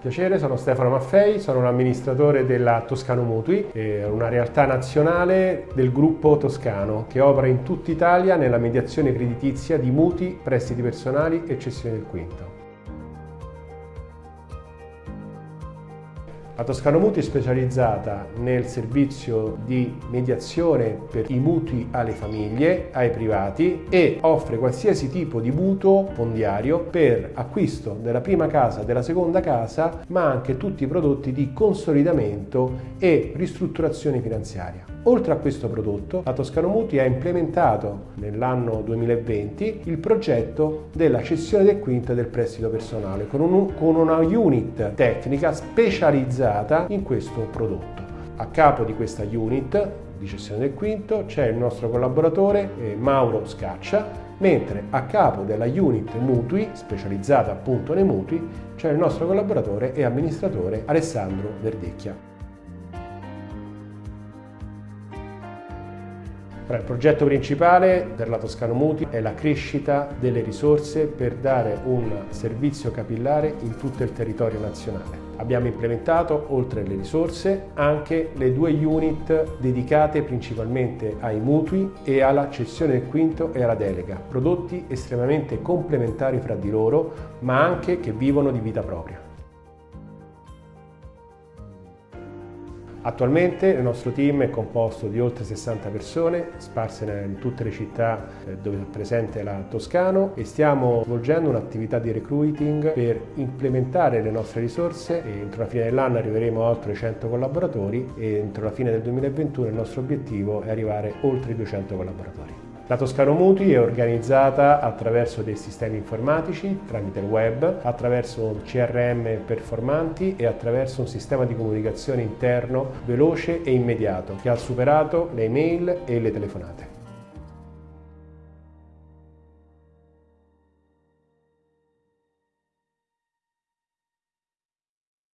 Piacere, sono Stefano Maffei, sono un amministratore della Toscano Mutui, una realtà nazionale del gruppo toscano che opera in tutta Italia nella mediazione creditizia di mutui, prestiti personali e cessione del quinto. La Toscano Mutui è specializzata nel servizio di mediazione per i mutui alle famiglie, ai privati e offre qualsiasi tipo di mutuo fondiario per acquisto della prima casa, della seconda casa, ma anche tutti i prodotti di consolidamento e ristrutturazione finanziaria. Oltre a questo prodotto, la Toscano Mutui ha implementato nell'anno 2020 il progetto della cessione del quinto del prestito personale con, un, con una unit tecnica specializzata in questo prodotto. A capo di questa unit di cessione del quinto c'è il nostro collaboratore eh, Mauro Scaccia, mentre a capo della unit mutui, specializzata appunto nei mutui, c'è il nostro collaboratore e amministratore Alessandro Verdecchia. il progetto principale per la Toscano Muti è la crescita delle risorse per dare un servizio capillare in tutto il territorio nazionale. Abbiamo implementato, oltre alle risorse, anche le due unit dedicate principalmente ai mutui e alla cessione del quinto e alla delega, prodotti estremamente complementari fra di loro, ma anche che vivono di vita propria. Attualmente il nostro team è composto di oltre 60 persone sparse in tutte le città eh, dove è presente la Toscano e stiamo svolgendo un'attività di recruiting per implementare le nostre risorse e entro la fine dell'anno arriveremo a oltre 100 collaboratori e entro la fine del 2021 il nostro obiettivo è arrivare oltre 200 collaboratori. La Toscano Mutui è organizzata attraverso dei sistemi informatici, tramite il web, attraverso CRM performanti e attraverso un sistema di comunicazione interno veloce e immediato che ha superato le email e le telefonate.